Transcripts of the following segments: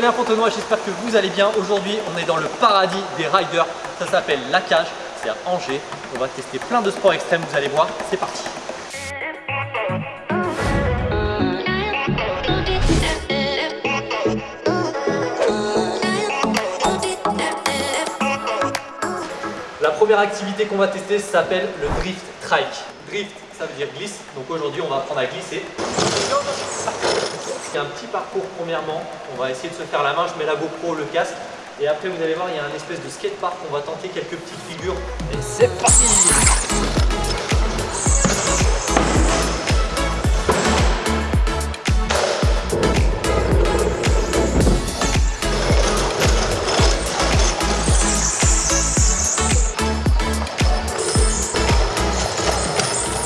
Aurélien Fontenoy, j'espère que vous allez bien. Aujourd'hui, on est dans le paradis des riders. Ça s'appelle La Cage, c'est à Angers. On va tester plein de sports extrêmes, vous allez voir. C'est parti. La première activité qu'on va tester s'appelle le drift trike. Drift, ça veut dire glisse. Donc aujourd'hui, on va apprendre à glisser. A un petit parcours premièrement. On va essayer de se faire la main. Je mets la GoPro, le casque. Et après, vous allez voir, il y a un espèce de skatepark. On va tenter quelques petites figures. Et c'est parti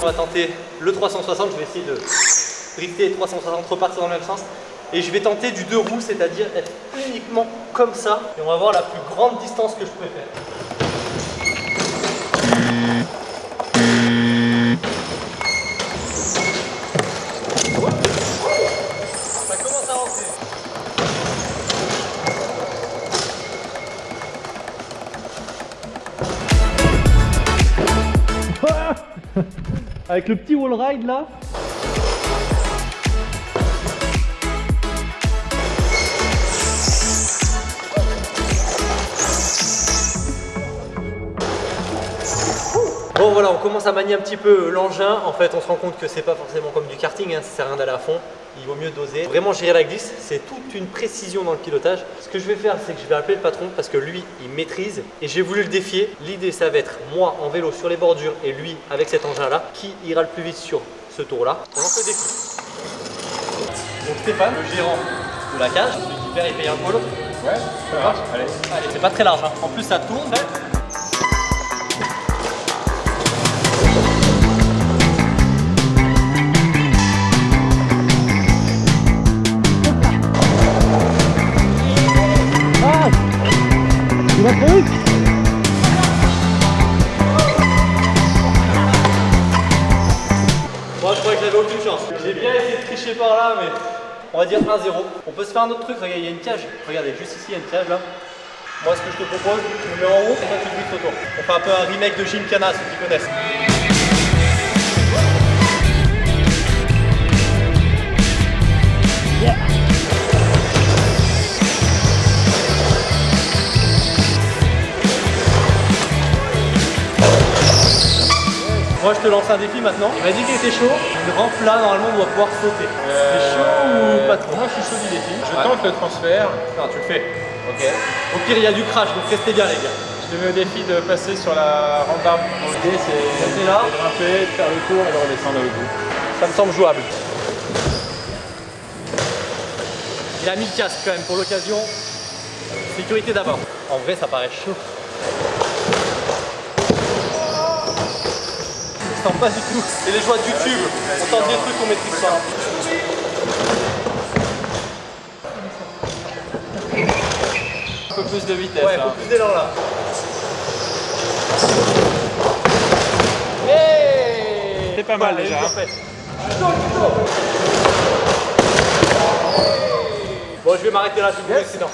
On va tenter le 360, je vais essayer de drifter 360, repartir dans le même sens. Et je vais tenter du deux roues, c'est-à-dire être uniquement comme ça. Et on va voir la plus grande distance que je peux faire. Avec le petit wall ride là. Bon voilà, on commence à manier un petit peu l'engin. En fait, on se rend compte que c'est pas forcément comme du karting, hein, ça sert à rien d'aller à fond. Il vaut mieux doser. Vraiment gérer la glisse, c'est toute une précision dans le pilotage. Ce que je vais faire, c'est que je vais appeler le patron parce que lui, il maîtrise et j'ai voulu le défier. L'idée, ça va être moi en vélo sur les bordures et lui avec cet engin-là, qui ira le plus vite sur ce tour-là? On lance le défi. Donc Stéphane, le gérant de la cage, celui qui perd, il paye un polo. Ouais, ça marche. Allez. Allez, c'est pas très large. hein. En plus, ça tourne. Moi, je croyais que j'avais aucune chance. J'ai bien essayé de tricher par là, mais on va dire 1-0. On peut se faire un autre truc. Regarde, il y a une cage. Regardez, juste ici, il y a une cage là. Moi, ce que je te propose, tu me en haut et toi, tu te glisses autour. On fait un peu un remake de Gymkhana, ceux qui connaissent. Moi je te lance un défi maintenant. Il m'a dit qu'il était chaud. Une rampe là, normalement on doit pouvoir sauter. C'est chaud ou pas trop Moi je suis chaud du défi. Je tente le transfert. Non, tu le fais. Ok. Au pire, il y a du crash, donc restez bien les gars. Je te mets au défi de passer sur la rampe d'arbre. L'idée c'est Restez là. de grimper, de faire le tour et de redescendre au bout. Ça me semble jouable. Il a mis le casque quand même pour l'occasion. Sécurité d'abord. En vrai, ça paraît chaud. Sens pas du tout. C'est les joies de YouTube. On tente des trucs qu'on maîtrise pas. Un peu plus de vitesse. Ouais, hein. faut plus d'élan là. C'est pas mal déjà. bien fait. Bon, je vais m'arrêter là, vais vous sinon.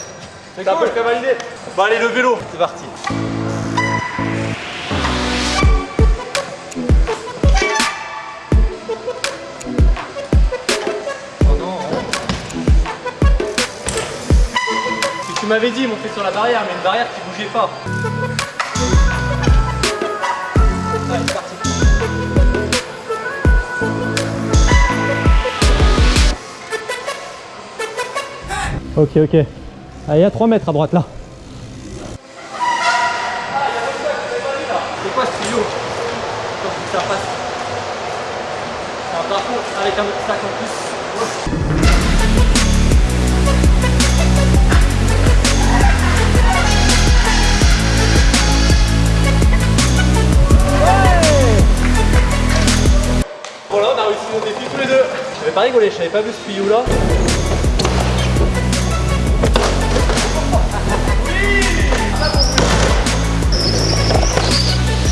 T'as un peu valider Bon, allez, le vélo, c'est parti. M'avais dit, monter sur la barrière, mais une barrière qui bougeait pas. Allez, parti. Ok, ok. Ah, il y a 3 mètres à droite là. C'est quoi ce tuyau Quand ça passe. C'est un parcours avec un sac en plus. Réussi nos défis tous les deux. J'avais pas rigolé, je n'avais pas vu ce tuyau là.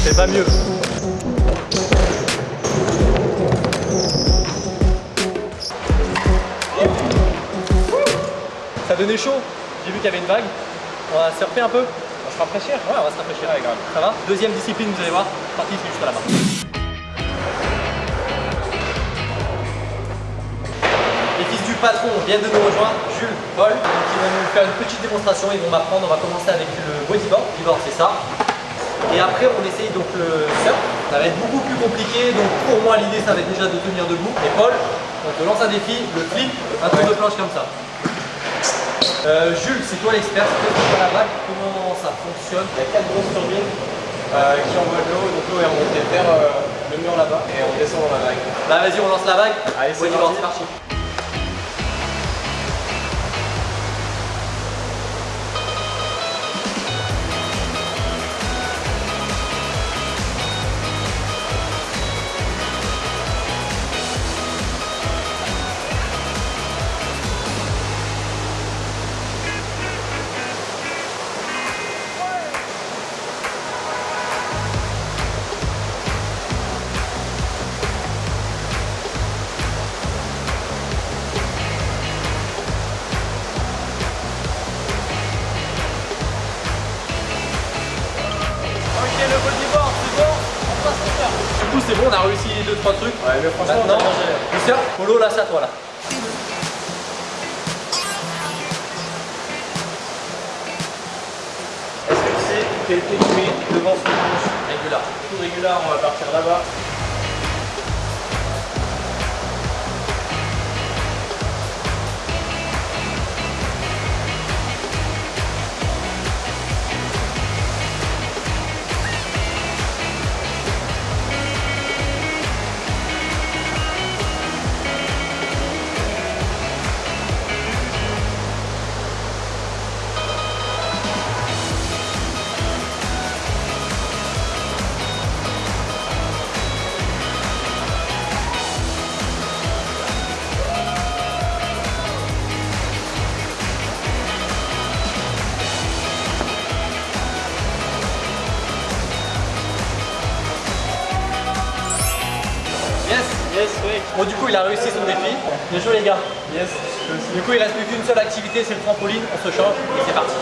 C'est pas mieux. Ça donné chaud. J'ai vu qu'il y avait une vague. On va surfer un peu. On va se rafraîchir Ouais, on va se rafraîchir. Ouais, grave. Ça va Deuxième discipline, vous allez voir. Parti, c'est juste là-bas. Patron viennent de nous rejoindre, Jules, Paul, qui vont nous faire une petite démonstration. Ils vont m'apprendre. On va commencer avec le bodyboard. Bodyboard, c'est ça. Et après, on essaye donc le surf. Ça va être beaucoup plus compliqué. Donc pour moi, l'idée, ça va être déjà de tenir debout. Et Paul, on te lance un défi, le flip, un tour de planche comme ça. Euh, Jules, c'est toi l'expert, c'est toi la vague. Comment ça fonctionne? Il y a quatre grosses turbines euh, qui envoient de l'eau, donc l'eau est remontée vers euh, le mur là-bas et on descend dans la vague. Bah vas-y, on lance la vague. Allez, c'est parti. parti. C'est bon, on a réussi 2-3 trucs. Ouais, mais franchement, Maintenant, on surf, Polo, là, c'est à toi là. Est-ce que tu sais quel mets devant ce planche Régular. Tout régulier, on va partir là-bas. Yes Yes, oui. Bon, du coup, il a réussi son défi. Bien joué, les gars. Yes. Du coup, il reste plus qu'une seule activité, c'est le trampoline. On se change et c'est parti.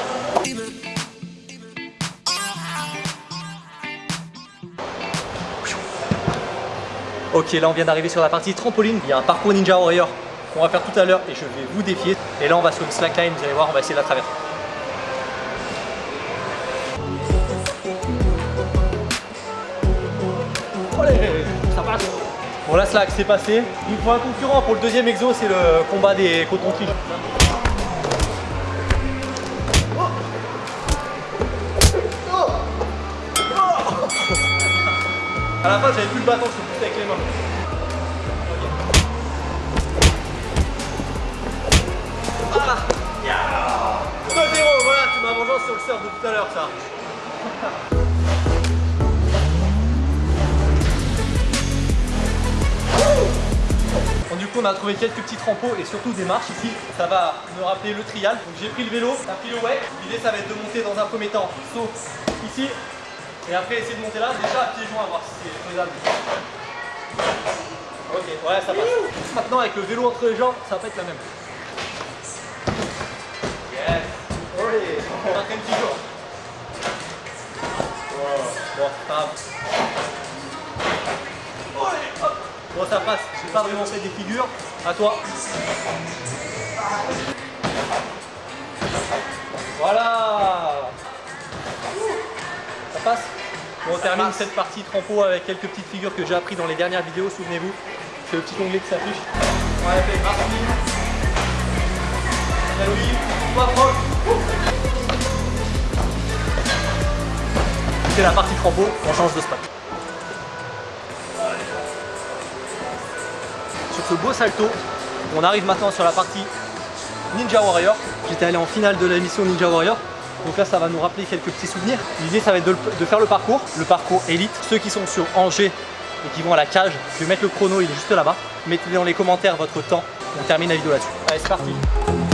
Ok, là on vient d'arriver sur la partie trampoline. Il y a un parcours Ninja Warrior qu'on va faire tout à l'heure et je vais vous défier. Et là on va sur une slackline, vous allez voir, on va essayer de la traverser. Bon la slack c'est passé. Il faut un concurrent pour le deuxième exo, c'est le combat des cotons-tiges. À la fin j'avais plus le bâton, je avec les mains. Ah 2-0, voilà, c'est ma vengeance sur le surf de tout à l'heure ça. On a trouvé quelques petits trempeaux et surtout des marches ici. Ça va me rappeler le trial. Donc, j'ai pris le vélo, t'as pris le wake. L'idée, ça va être de monter dans un premier temps, saut ici. Et après, essayer de monter là, déjà à pieds joints, voir si c'est faisable. Ok, ouais, ça passe. Maintenant, avec le vélo entre les jambes, ça va pas être la même. Yes. Allez, on. Bon, pas grave. Allez, hop. Bon, ça passe. J'ai pas vraiment fait des figures. À toi. Voilà. Ça passe Bon, on termine cette partie trampo avec quelques petites figures que j'ai appris dans les dernières vidéos, souvenez-vous. C'est le petit onglet qui s'affiche. On va faire Martin. Louis, toi Franck. C'est la partie trampo, on change de spot. Ce beau salto, on arrive maintenant sur la partie Ninja Warrior. J'étais allé en finale de la mission Ninja Warrior. Donc là, ça va nous rappeler quelques petits souvenirs. L'idée, ça va être de, de faire le parcours, le parcours élite. Ceux qui sont sur Angers et qui vont à la cage, je vais mettre le chrono, il est juste là-bas. Mettez dans les commentaires votre temps. On termine la vidéo là-dessus. Allez, c'est parti.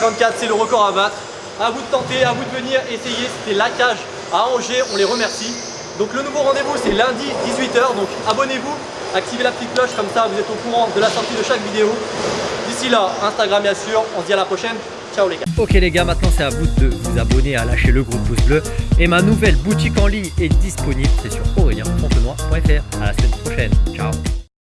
54, c'est le record à battre. À vous de tenter, à vous de venir essayer. C'était la cage à Angers, on les remercie. Donc le nouveau rendez-vous c'est lundi 18h, donc abonnez-vous, activez la petite cloche, comme ça vous êtes au courant de la sortie de chaque vidéo. D'ici là, Instagram bien sûr, on se dit à la prochaine. Ciao les gars. Ok les gars, maintenant c'est à vous de vous abonner, à lâcher le gros pouce bleu. Et ma nouvelle boutique en ligne est disponible, c'est sur aurélien.fontenoy.fr. À la semaine prochaine. Ciao